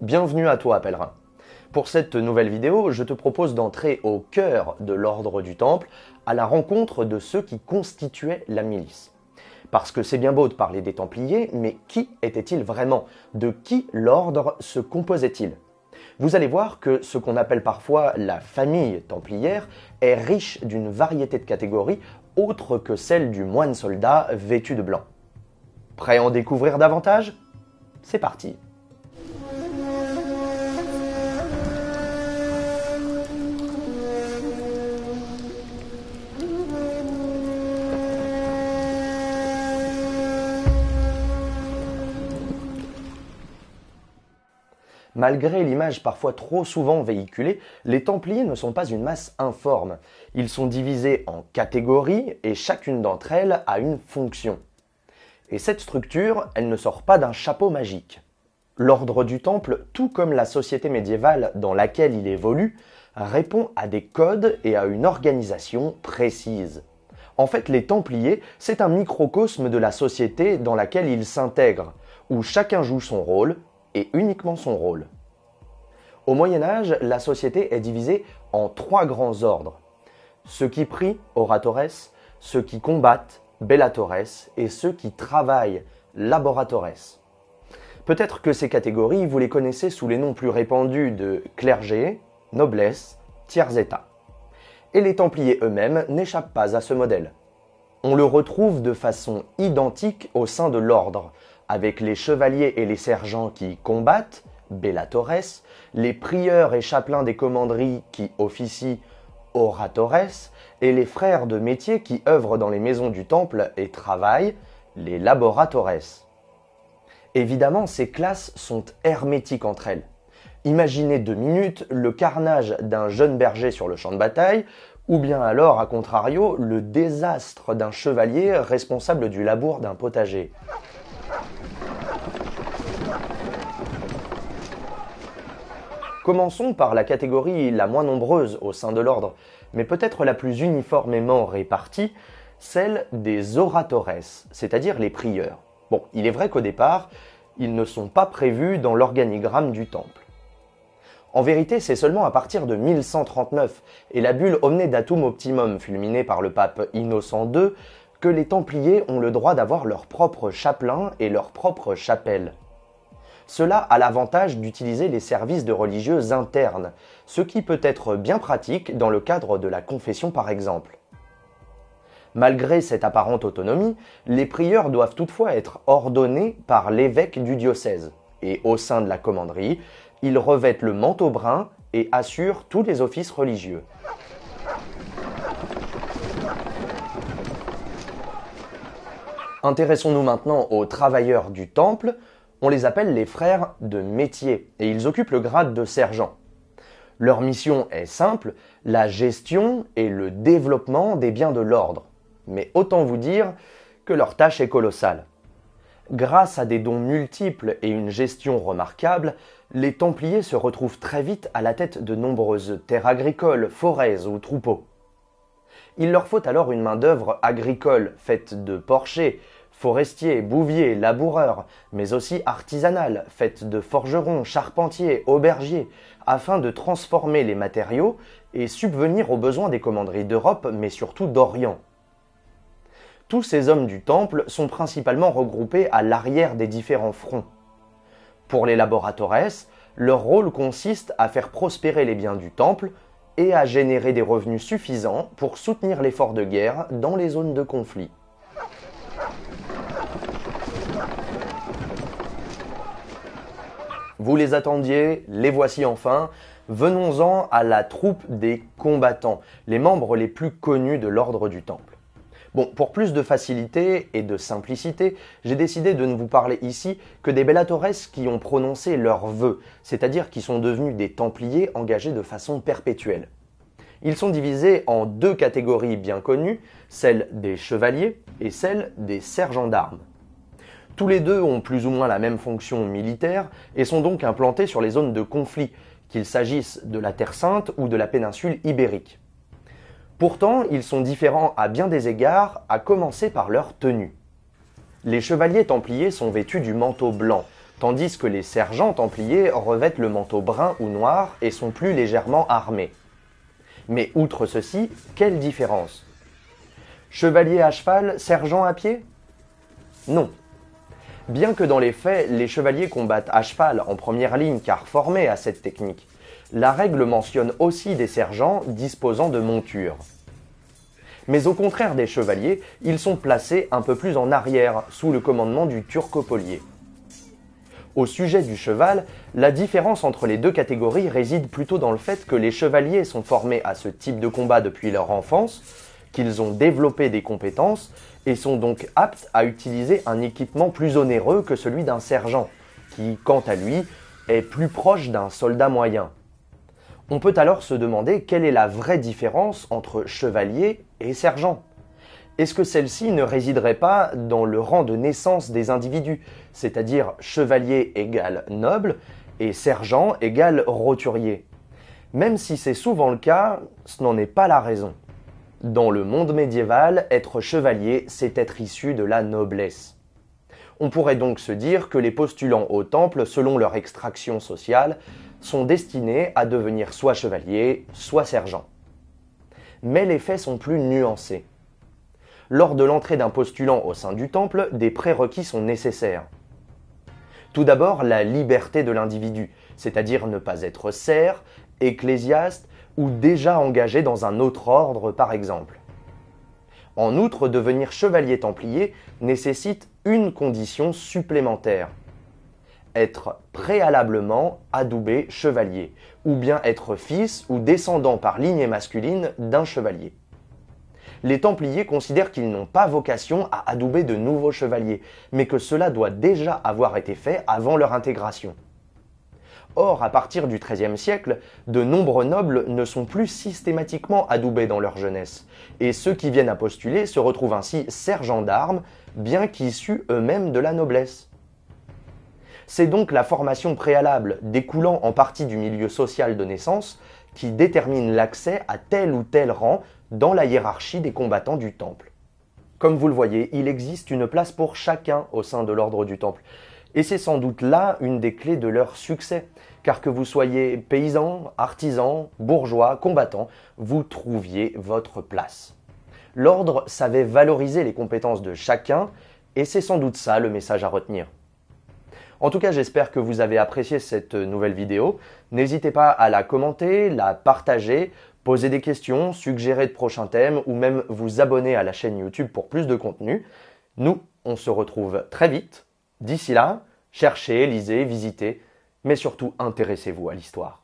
Bienvenue à toi, pèlerin. Pour cette nouvelle vidéo, je te propose d'entrer au cœur de l'ordre du Temple, à la rencontre de ceux qui constituaient la milice. Parce que c'est bien beau de parler des Templiers, mais qui étaient-ils vraiment? De qui l'ordre se composait-il? Vous allez voir que ce qu'on appelle parfois la famille templière est riche d'une variété de catégories autres que celle du moine soldat vêtu de blanc. Prêt à en découvrir davantage? C'est parti Malgré l'image parfois trop souvent véhiculée, les Templiers ne sont pas une masse informe. Ils sont divisés en catégories et chacune d'entre elles a une fonction. Et cette structure, elle ne sort pas d'un chapeau magique. L'ordre du Temple, tout comme la société médiévale dans laquelle il évolue, répond à des codes et à une organisation précise. En fait, les Templiers, c'est un microcosme de la société dans laquelle ils s'intègrent, où chacun joue son rôle, et uniquement son rôle. Au Moyen Âge, la société est divisée en trois grands ordres. Ceux qui prient, oratores, ceux qui combattent, bellatores, et ceux qui travaillent, laboratores. Peut-être que ces catégories, vous les connaissez sous les noms plus répandus de clergé, noblesse, tiers état. Et les Templiers eux-mêmes n'échappent pas à ce modèle. On le retrouve de façon identique au sein de l'ordre, avec les chevaliers et les sergents qui combattent, bellatores, les prieurs et chapelains des commanderies qui officient, oratores, et les frères de métier qui œuvrent dans les maisons du temple et travaillent, les laboratores. Évidemment, ces classes sont hermétiques entre elles. Imaginez deux minutes le carnage d'un jeune berger sur le champ de bataille, ou bien alors, à contrario, le désastre d'un chevalier responsable du labour d'un potager. Commençons par la catégorie la moins nombreuse au sein de l'ordre, mais peut-être la plus uniformément répartie, celle des oratores, c'est-à-dire les prieurs. Bon, il est vrai qu'au départ, ils ne sont pas prévus dans l'organigramme du temple. En vérité, c'est seulement à partir de 1139 et la bulle Omne Datum Optimum fulminée par le pape Innocent II que les Templiers ont le droit d'avoir leur propre chapelain et leur propre chapelle. Cela a l'avantage d'utiliser les services de religieux internes, ce qui peut être bien pratique dans le cadre de la confession par exemple. Malgré cette apparente autonomie, les prieurs doivent toutefois être ordonnés par l'évêque du diocèse, et au sein de la commanderie, ils revêtent le manteau brun et assurent tous les offices religieux. Intéressons-nous maintenant aux travailleurs du temple, on les appelle les frères de métier et ils occupent le grade de sergent. Leur mission est simple, la gestion et le développement des biens de l'ordre. Mais autant vous dire que leur tâche est colossale. Grâce à des dons multiples et une gestion remarquable, les Templiers se retrouvent très vite à la tête de nombreuses terres agricoles, forêts ou troupeaux. Il leur faut alors une main-d'œuvre agricole faite de porchers, forestiers, bouviers, laboureurs, mais aussi artisanales, faites de forgerons, charpentiers, aubergiers, afin de transformer les matériaux et subvenir aux besoins des commanderies d'Europe, mais surtout d'Orient. Tous ces hommes du temple sont principalement regroupés à l'arrière des différents fronts. Pour les laboratores, leur rôle consiste à faire prospérer les biens du temple et à générer des revenus suffisants pour soutenir l'effort de guerre dans les zones de conflit. Vous les attendiez, les voici enfin. Venons-en à la troupe des combattants, les membres les plus connus de l'ordre du Temple. Bon, pour plus de facilité et de simplicité, j'ai décidé de ne vous parler ici que des bellatores qui ont prononcé leurs vœux, c'est-à-dire qui sont devenus des templiers engagés de façon perpétuelle. Ils sont divisés en deux catégories bien connues, celle des chevaliers et celle des sergents d'armes. Tous les deux ont plus ou moins la même fonction militaire et sont donc implantés sur les zones de conflit, qu'il s'agisse de la Terre Sainte ou de la péninsule ibérique. Pourtant, ils sont différents à bien des égards, à commencer par leur tenue. Les chevaliers templiers sont vêtus du manteau blanc, tandis que les sergents templiers revêtent le manteau brun ou noir et sont plus légèrement armés. Mais outre ceci, quelle différence? Chevalier à cheval, sergent à pied? Non. Bien que dans les faits, les chevaliers combattent à cheval en première ligne car formés à cette technique, la règle mentionne aussi des sergents disposant de montures. Mais au contraire des chevaliers, ils sont placés un peu plus en arrière, sous le commandement du turcopolier. Au sujet du cheval, la différence entre les deux catégories réside plutôt dans le fait que les chevaliers sont formés à ce type de combat depuis leur enfance, qu'ils ont développé des compétences et sont donc aptes à utiliser un équipement plus onéreux que celui d'un sergent, qui, quant à lui, est plus proche d'un soldat moyen. On peut alors se demander quelle est la vraie différence entre chevalier et sergent. Est-ce que celle-ci ne résiderait pas dans le rang de naissance des individus, c'est-à-dire chevalier égale noble et sergent égale roturier? Même si c'est souvent le cas, ce n'en est pas la raison. Dans le monde médiéval, être chevalier, c'est être issu de la noblesse. On pourrait donc se dire que les postulants au temple, selon leur extraction sociale, sont destinés à devenir soit chevalier, soit sergent. Mais les faits sont plus nuancés. Lors de l'entrée d'un postulant au sein du temple, des prérequis sont nécessaires. Tout d'abord, la liberté de l'individu, c'est-à-dire ne pas être serf, ecclésiaste ou déjà engagé dans un autre ordre par exemple. En outre, devenir chevalier templier nécessite une condition supplémentaire. Être préalablement adoubé chevalier, ou bien être fils ou descendant par lignée masculine d'un chevalier les Templiers considèrent qu'ils n'ont pas vocation à adouber de nouveaux chevaliers, mais que cela doit déjà avoir été fait avant leur intégration. Or, à partir du XIIIe siècle, de nombreux nobles ne sont plus systématiquement adoubés dans leur jeunesse, et ceux qui viennent à postuler se retrouvent ainsi sergents d'armes, bien qu'issus eux-mêmes de la noblesse. C'est donc la formation préalable, découlant en partie du milieu social de naissance, qui détermine l'accès à tel ou tel rang dans la hiérarchie des combattants du temple. Comme vous le voyez, il existe une place pour chacun au sein de l'ordre du temple. Et c'est sans doute là une des clés de leur succès, car que vous soyez paysan, artisan, bourgeois, combattant, vous trouviez votre place. L'ordre savait valoriser les compétences de chacun, et c'est sans doute ça le message à retenir. En tout cas, j'espère que vous avez apprécié cette nouvelle vidéo. N'hésitez pas à la commenter, la partager, poser des questions, suggérer de prochains thèmes ou même vous abonner à la chaîne YouTube pour plus de contenu. Nous, on se retrouve très vite. D'ici là, cherchez, lisez, visitez, mais surtout intéressez-vous à l'histoire.